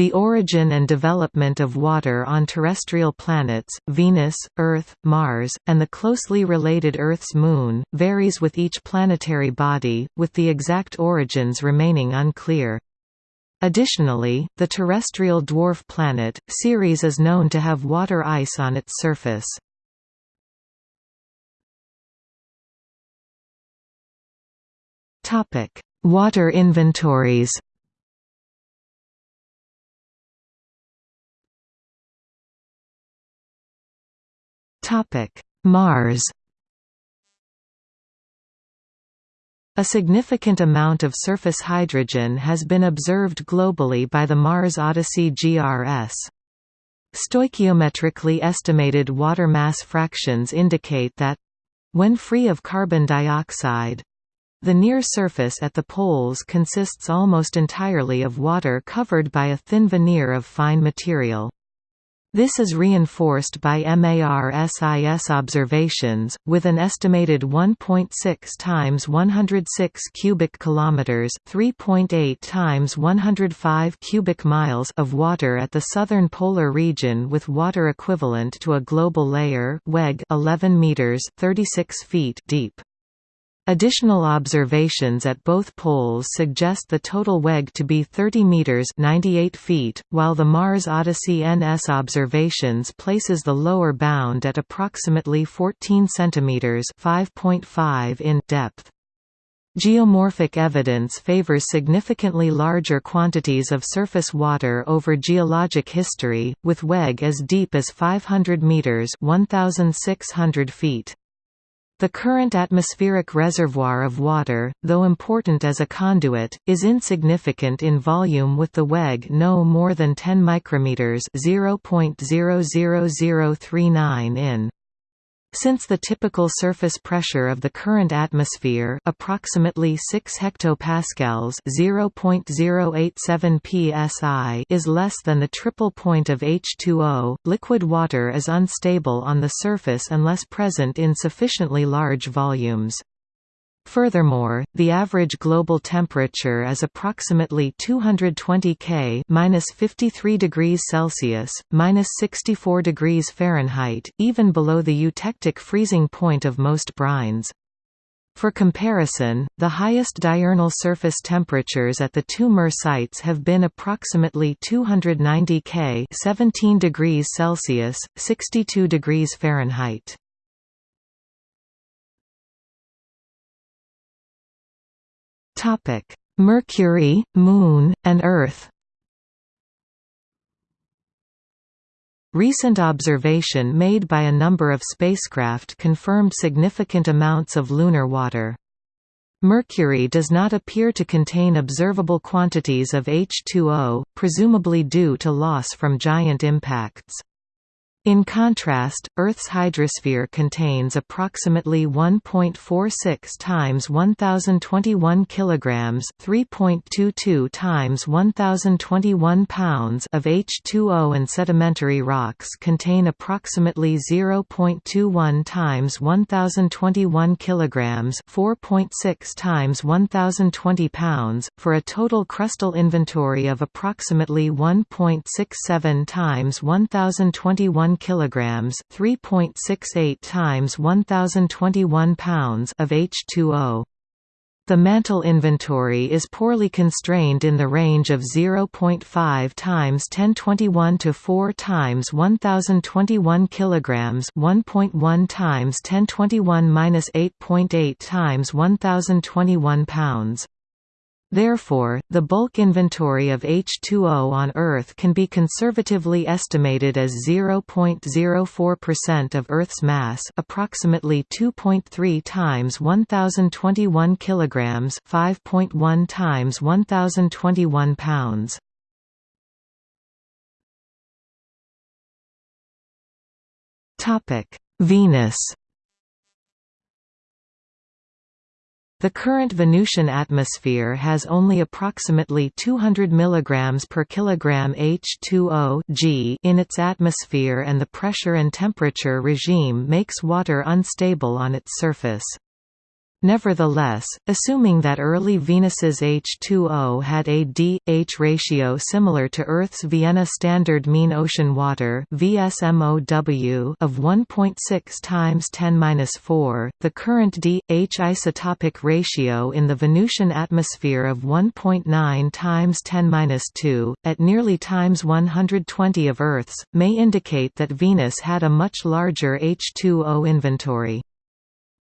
The origin and development of water on terrestrial planets, Venus, Earth, Mars, and the closely related Earth's moon, varies with each planetary body, with the exact origins remaining unclear. Additionally, the terrestrial dwarf planet, Ceres is known to have water ice on its surface. Water inventories Mars A significant amount of surface hydrogen has been observed globally by the Mars Odyssey GRS. Stoichiometrically estimated water mass fractions indicate that when free of carbon dioxide, the near surface at the poles consists almost entirely of water covered by a thin veneer of fine material. This is reinforced by MARSIS observations, with an estimated 1.6 times 106 cubic kilometers, 3.8 times 105 cubic miles of water at the southern polar region, with water equivalent to a global layer (WEG) 11 meters (36 feet) deep. Additional observations at both poles suggest the total WEG to be 30 meters (98 feet), while the Mars Odyssey NS observations places the lower bound at approximately 14 centimeters (5.5 in) depth. Geomorphic evidence favors significantly larger quantities of surface water over geologic history, with WEG as deep as 500 meters (1,600 feet). The current atmospheric reservoir of water, though important as a conduit, is insignificant in volume with the WEG no more than 10 micrometers (0.00039 in). Since the typical surface pressure of the current atmosphere approximately 6 hectopascals (0.087 psi) is less than the triple point of H2O, liquid water is unstable on the surface unless present in sufficiently large volumes. Furthermore, the average global temperature is approximately 220 K (-53 degrees Celsius, -64 degrees Fahrenheit), even below the eutectic freezing point of most brines. For comparison, the highest diurnal surface temperatures at the two MER sites have been approximately 290 K (17 degrees Celsius, 62 degrees Fahrenheit). Mercury, Moon, and Earth Recent observation made by a number of spacecraft confirmed significant amounts of lunar water. Mercury does not appear to contain observable quantities of H2O, presumably due to loss from giant impacts. In contrast, Earth's hydrosphere contains approximately 1.46 times 1021 kilograms, 3.22 times 1021 pounds of H2O and sedimentary rocks contain approximately 0.21 times 1021 kilograms, 4.6 times 1020 pounds, for a total crustal inventory of approximately 1.67 times 1021 1 kilograms, 3.68 times 1021 pounds of H2O. The mantle inventory is poorly constrained in the range of 0.5 times 1021 to 4 times 1021 kilograms, 1.1 times 1021-8.8 times 1021 pounds. Therefore, the bulk inventory of H2O on Earth can be conservatively estimated as 0.04% of Earth's mass, approximately 2.3 times 1021 kilograms, 5.1 times 1021 pounds. Topic: Venus The current Venusian atmosphere has only approximately 200 mg per kilogram H2O G in its atmosphere and the pressure and temperature regime makes water unstable on its surface. Nevertheless, assuming that early Venus's H2O had a D-H ratio similar to Earth's Vienna Standard Mean Ocean Water (VSMOW) of 1.6 times 10^-4, the current D-H isotopic ratio in the Venusian atmosphere of 1.9 times 10^-2, at nearly times 120 of Earth's, may indicate that Venus had a much larger H2O inventory.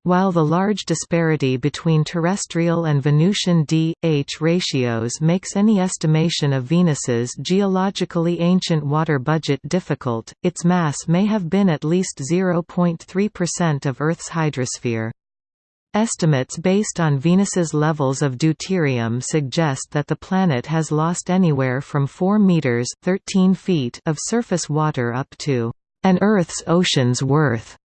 While the large disparity between terrestrial and Venusian D-H ratios makes any estimation of Venus's geologically ancient water budget difficult, its mass may have been at least 0.3% of Earth's hydrosphere. Estimates based on Venus's levels of deuterium suggest that the planet has lost anywhere from 4 meters (13 feet) of surface water up to an Earth's ocean's worth.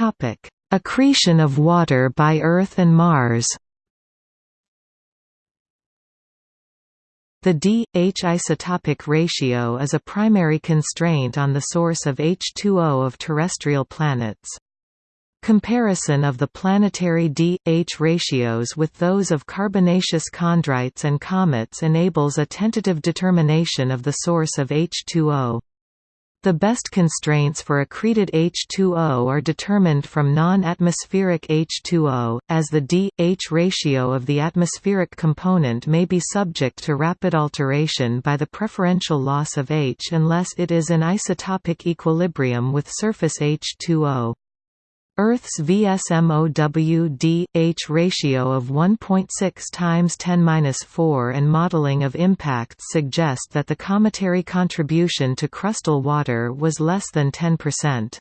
Topic: Accretion of water by Earth and Mars. The D-H isotopic ratio is a primary constraint on the source of H2O of terrestrial planets. Comparison of the planetary D-H ratios with those of carbonaceous chondrites and comets enables a tentative determination of the source of H2O. The best constraints for accreted H2O are determined from non-atmospheric H2O, as the D-H ratio of the atmospheric component may be subject to rapid alteration by the preferential loss of H unless it is in isotopic equilibrium with surface H2O. Earth's VSMOW-D-H ratio of 1.6 times 10^-4 and modeling of impacts suggest that the cometary contribution to crustal water was less than 10%.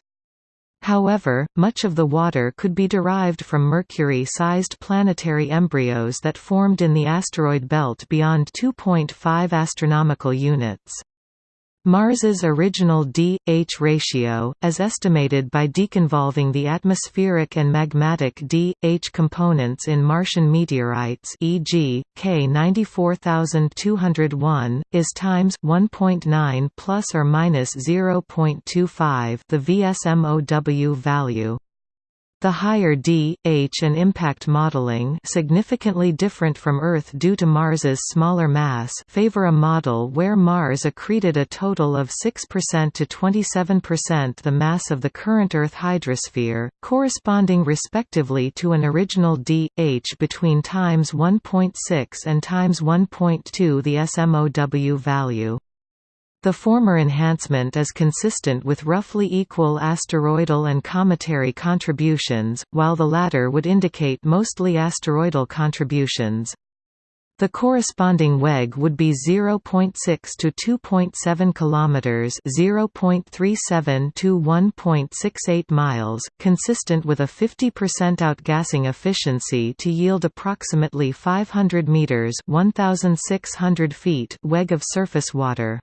However, much of the water could be derived from Mercury-sized planetary embryos that formed in the asteroid belt beyond 2.5 astronomical units. Mars's original D-H ratio, as estimated by deconvolving the atmospheric and magmatic D-H components in Martian meteorites e.g., K 94201, is times 1.9 plus or minus 0.25 the VSMOW value. The higher D, H and impact modeling significantly different from Earth due to Mars's smaller mass favor a model where Mars accreted a total of 6% to 27% the mass of the current Earth hydrosphere, corresponding respectively to an original D, H between times 1.6 and times 1.2 the SMOW value. The former enhancement is consistent with roughly equal asteroidal and cometary contributions, while the latter would indicate mostly asteroidal contributions. The corresponding WEG would be 0.6 to 2.7 kilometers, 0.37 to 1.68 miles, consistent with a 50% outgassing efficiency to yield approximately 500 meters, 1600 feet WEG of surface water.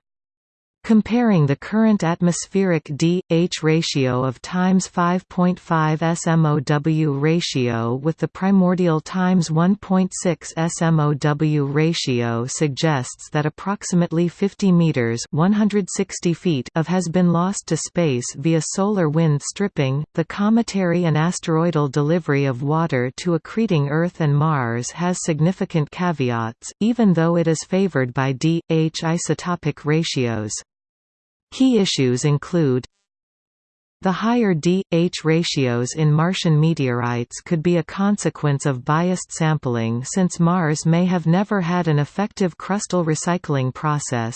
Comparing the current atmospheric D-H ratio of times 5.5 SMOW ratio with the primordial times 1.6 SMOW ratio suggests that approximately 50 meters (160 feet) of has been lost to space via solar wind stripping. The cometary and asteroidal delivery of water to accreting Earth and Mars has significant caveats, even though it is favored by D-H isotopic ratios. Key issues include the higher D-H ratios in Martian meteorites could be a consequence of biased sampling since Mars may have never had an effective crustal recycling process.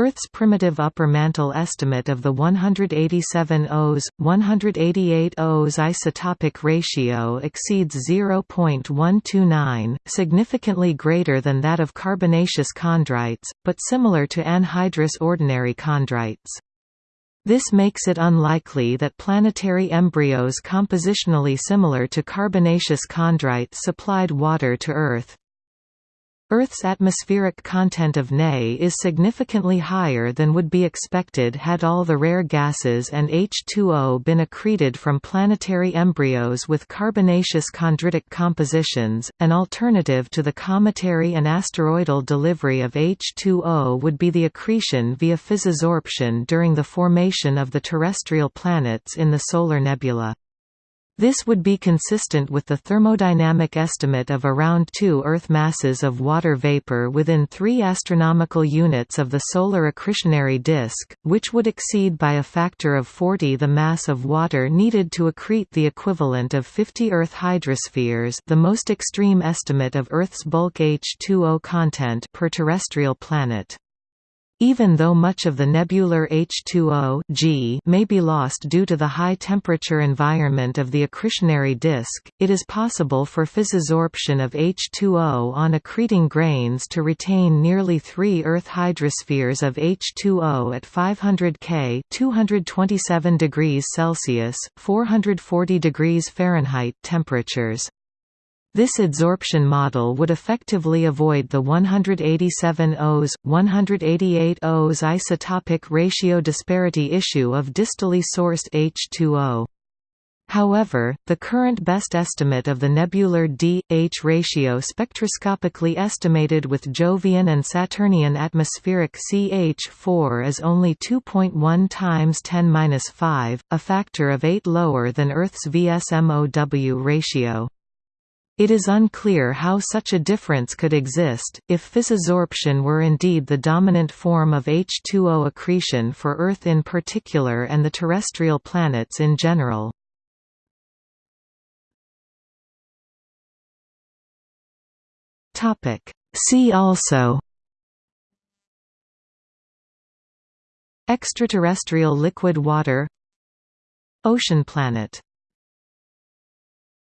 Earth's primitive upper mantle estimate of the 187 Os, 188 Os isotopic ratio exceeds 0.129, significantly greater than that of carbonaceous chondrites, but similar to anhydrous ordinary chondrites. This makes it unlikely that planetary embryos compositionally similar to carbonaceous chondrites supplied water to Earth. Earth's atmospheric content of Ne is significantly higher than would be expected had all the rare gases and H2O been accreted from planetary embryos with carbonaceous chondritic compositions. An alternative to the cometary and asteroidal delivery of H2O would be the accretion via physisorption during the formation of the terrestrial planets in the solar nebula. This would be consistent with the thermodynamic estimate of around 2 Earth masses of water vapor within 3 astronomical units of the solar accretionary disk, which would exceed by a factor of 40 the mass of water needed to accrete the equivalent of 50 Earth hydrospheres the most extreme estimate of Earth's bulk H2O content per terrestrial planet. Even though much of the nebular H2O G may be lost due to the high-temperature environment of the accretionary disk, it is possible for physisorption of H2O on accreting grains to retain nearly 3 Earth hydrospheres of H2O at 500 K 227 degrees Celsius, 440 degrees Fahrenheit temperatures. This adsorption model would effectively avoid the 187 Os, 188 Os isotopic ratio disparity issue of distally sourced H2O. However, the current best estimate of the nebular D-H ratio spectroscopically estimated with Jovian and Saturnian atmospheric CH4 is only 2.1 times 10^-5, a factor of 8 lower than Earth's VSMOW ratio. It is unclear how such a difference could exist, if physisorption were indeed the dominant form of H2O accretion for Earth in particular and the terrestrial planets in general. See also Extraterrestrial liquid water Ocean planet